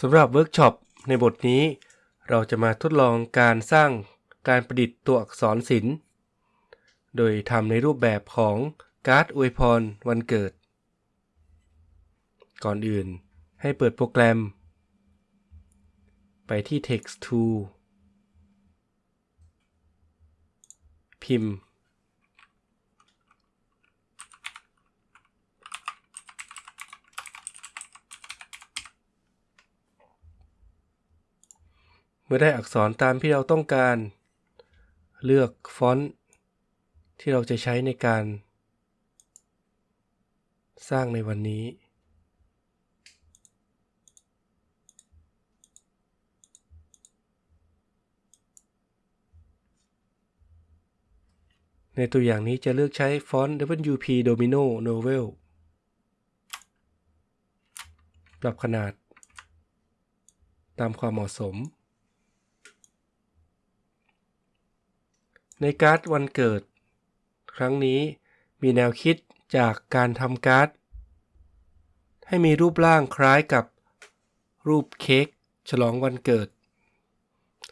สำหรับเวิร์กช็อปในบทนี้ เราจะมาทดลองการสร้างการประดิษฐ์ตัวอักษรศิลป์ โดยทำในรูปแบบของการ์ดอวยพรวันเกิด ก่อนอื่นให้เปิดโปรแกรม ไปที่ Text Tool พิมพ์ เมื่อได้อักษรตามที่เราต้องการ เลือกฟอนต์ที่เราจะใช้ในการ สร้างในวันนี้ ในตัวอย่างนี้จะเลือกใช้ฟอนต์ WP Domino Novel ปรับขนาด ตามความเหมาะสม ในการ์ดวันเกิด ครั้งนี้มีแนวคิดจากการทำการ์ด ให้มีรูปร่างคล้ายกับรูปเค้กฉลองวันเกิด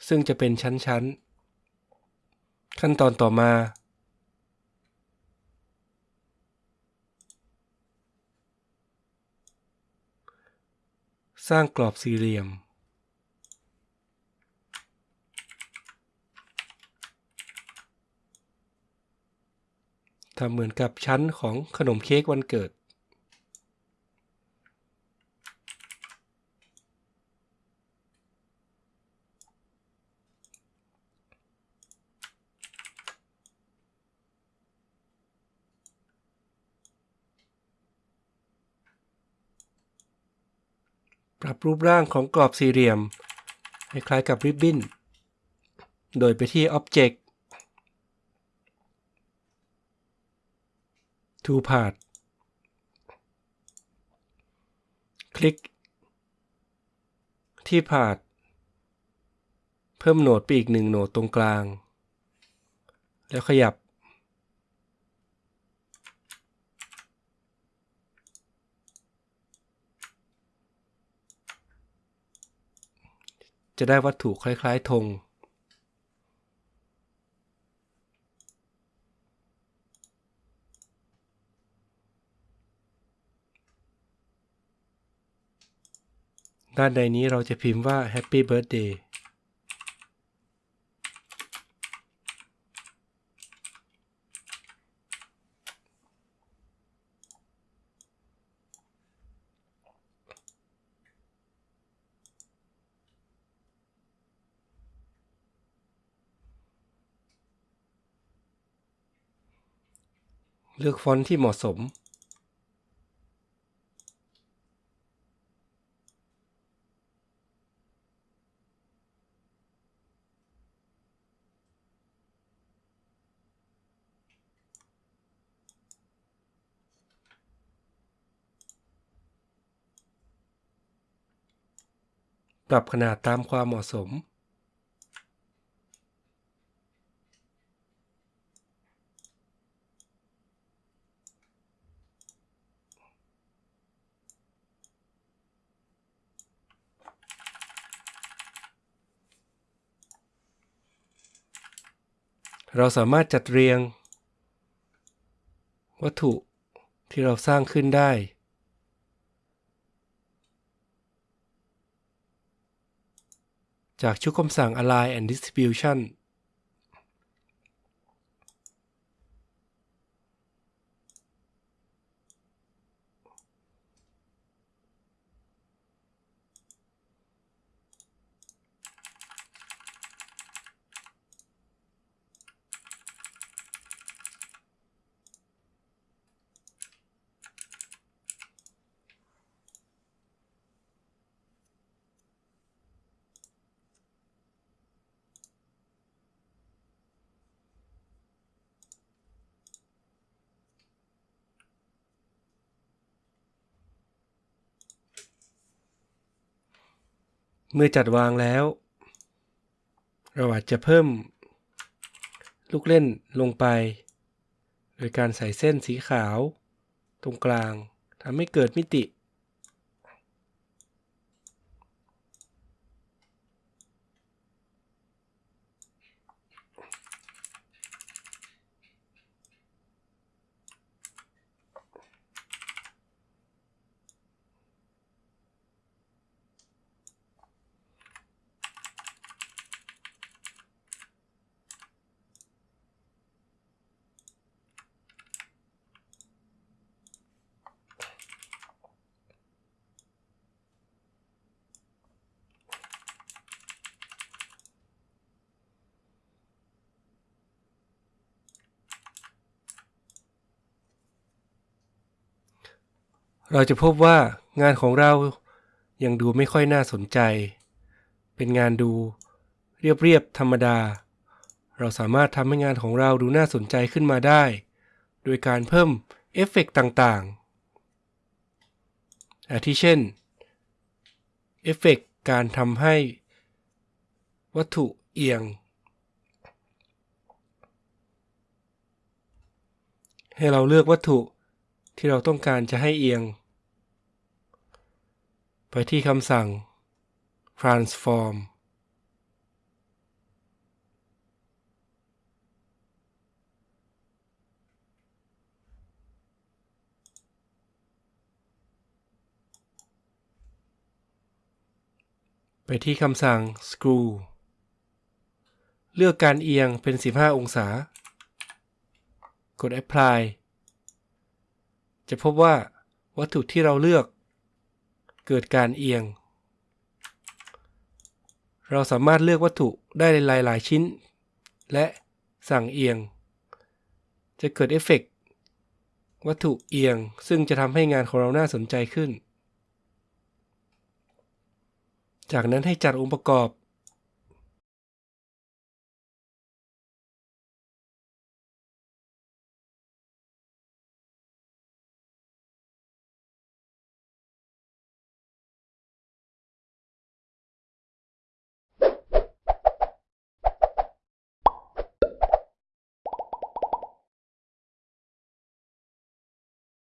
ซึ่งจะเป็นชั้นๆ ขั้นตอนต่อมาสร้างกรอบสี่เหลี่ยม ทำเหมือนกับชั้นของขนมเค้กวันเกิด ปรับรูปร่างของกรอบสี่เหลี่ยมให้คล้ายกับริบบิ้น โดยไปที่ Object to part คลิก ที่ part เพิ่มโหนดไปอีกหนึ่งโหนดตรงกลาง แล้วขยับ จะได้วัตถุคล้าย ๆธง ด้านใดนี้เราจะพิมพ์ว่า Happy Birthday เลือกฟอนต์ที่เหมาะสม ปรับขนาดตามความเหมาะสม เราสามารถจัดเรียง วัตถุที่เราสร้างขึ้นได้ จากชุดคำสั่ง Align and Distribution เมื่อจัดวางแล้ว เราอาจจะเพิ่ม ลูกเล่นลงไป โดยการใส่เส้นสีขาว ตรงกลางทำให้เกิดมิติ เราจะพบว่างานของเรายังดูไม่ค่อยน่าสนใจ เป็นงานดูเรียบๆธรรมดา เราสามารถทำให้งานของเราดูน่าสนใจขึ้นมาได้ โดยการเพิ่มเอฟเฟกต์ต่างๆ อาทิเช่น เอฟเฟกต์การทำให้วัตถุเอียง ให้เราเลือกวัตถุที่เราต้องการจะให้เอียง ไปที่คำสั่ง transform ไปที่คำสั่ง screw เลือกการเอียงเป็น 15 องศา กด apply จะพบว่าวัตถุที่เราเลือก เกิดการเอียง เราสามารถเลือกวัตถุได้หลายๆชิ้น และสั่งเอียง จะเกิดเอฟเฟกต์วัตถุเอียงซึ่งจะทำให้งานของเราน่าสนใจขึ้น จากนั้นให้จัดองค์ประกอบ